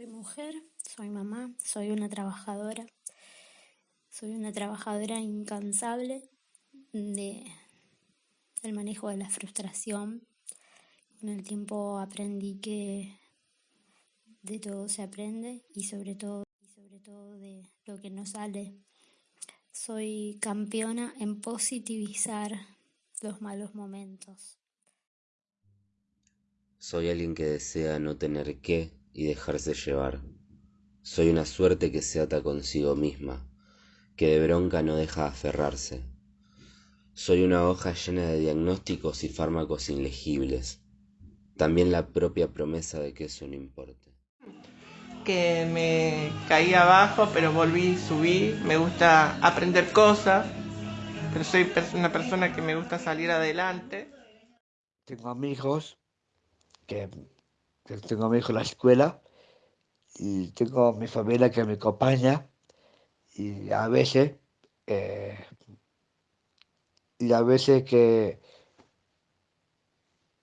Soy mujer, soy mamá, soy una trabajadora. Soy una trabajadora incansable de, del manejo de la frustración. Con el tiempo aprendí que de todo se aprende y sobre todo, y sobre todo de lo que no sale. Soy campeona en positivizar los malos momentos. Soy alguien que desea no tener que y dejarse llevar. Soy una suerte que se ata consigo misma, que de bronca no deja aferrarse. Soy una hoja llena de diagnósticos y fármacos ilegibles. También la propia promesa de que eso no importe. Que me caí abajo, pero volví, subí. Me gusta aprender cosas, pero soy una persona que me gusta salir adelante. Tengo amigos que, tengo a mi hijo en la escuela y tengo mi familia que me acompaña y a veces eh, y a veces que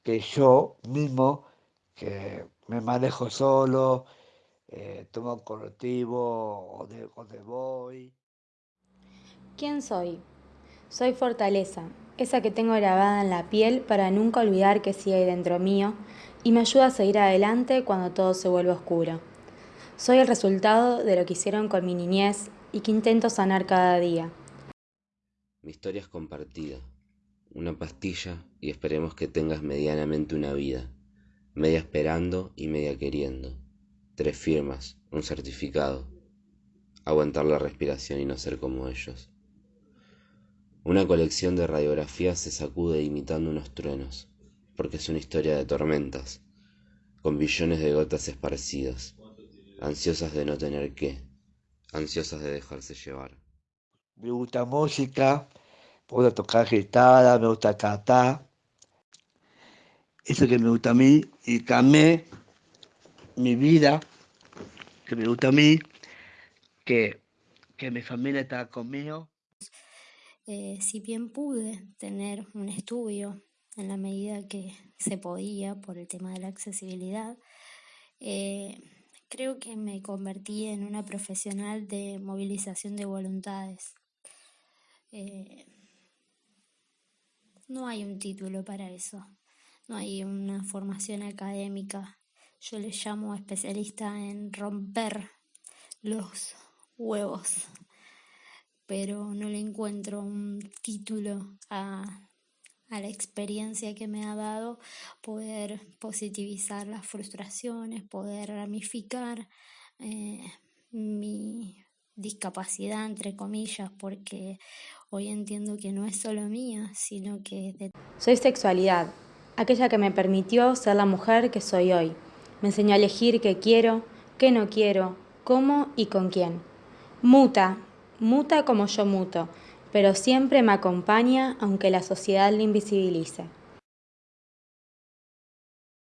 que yo mismo que me manejo solo eh, tomo colectivo o de, o de voy ¿Quién soy? Soy fortaleza, esa que tengo grabada en la piel para nunca olvidar que sigue dentro mío y me ayuda a seguir adelante cuando todo se vuelve oscuro. Soy el resultado de lo que hicieron con mi niñez y que intento sanar cada día. Mi historia es compartida, una pastilla y esperemos que tengas medianamente una vida, media esperando y media queriendo, tres firmas, un certificado, aguantar la respiración y no ser como ellos. Una colección de radiografías se sacude imitando unos truenos, porque es una historia de tormentas, con billones de gotas esparcidas, ansiosas de no tener qué, ansiosas de dejarse llevar. Me gusta música, gusta tocar guitarra, me gusta cantar. Eso que me gusta a mí y cambié mi vida, que me gusta a mí, que, que mi familia está conmigo. Eh, si bien pude tener un estudio en la medida que se podía por el tema de la accesibilidad, eh, creo que me convertí en una profesional de movilización de voluntades. Eh, no hay un título para eso, no hay una formación académica. Yo le llamo especialista en romper los huevos pero no le encuentro un título a, la experiencia que me ha dado poder positivizar las frustraciones, poder ramificar eh, mi discapacidad, entre comillas, porque hoy entiendo que no es solo mía, sino que de... Soy sexualidad, aquella que me permitió ser la mujer que soy hoy. Me enseñó a elegir qué quiero, qué no quiero, cómo y con quién. Muta, muta como yo muto, pero siempre me acompaña aunque la sociedad le invisibilice.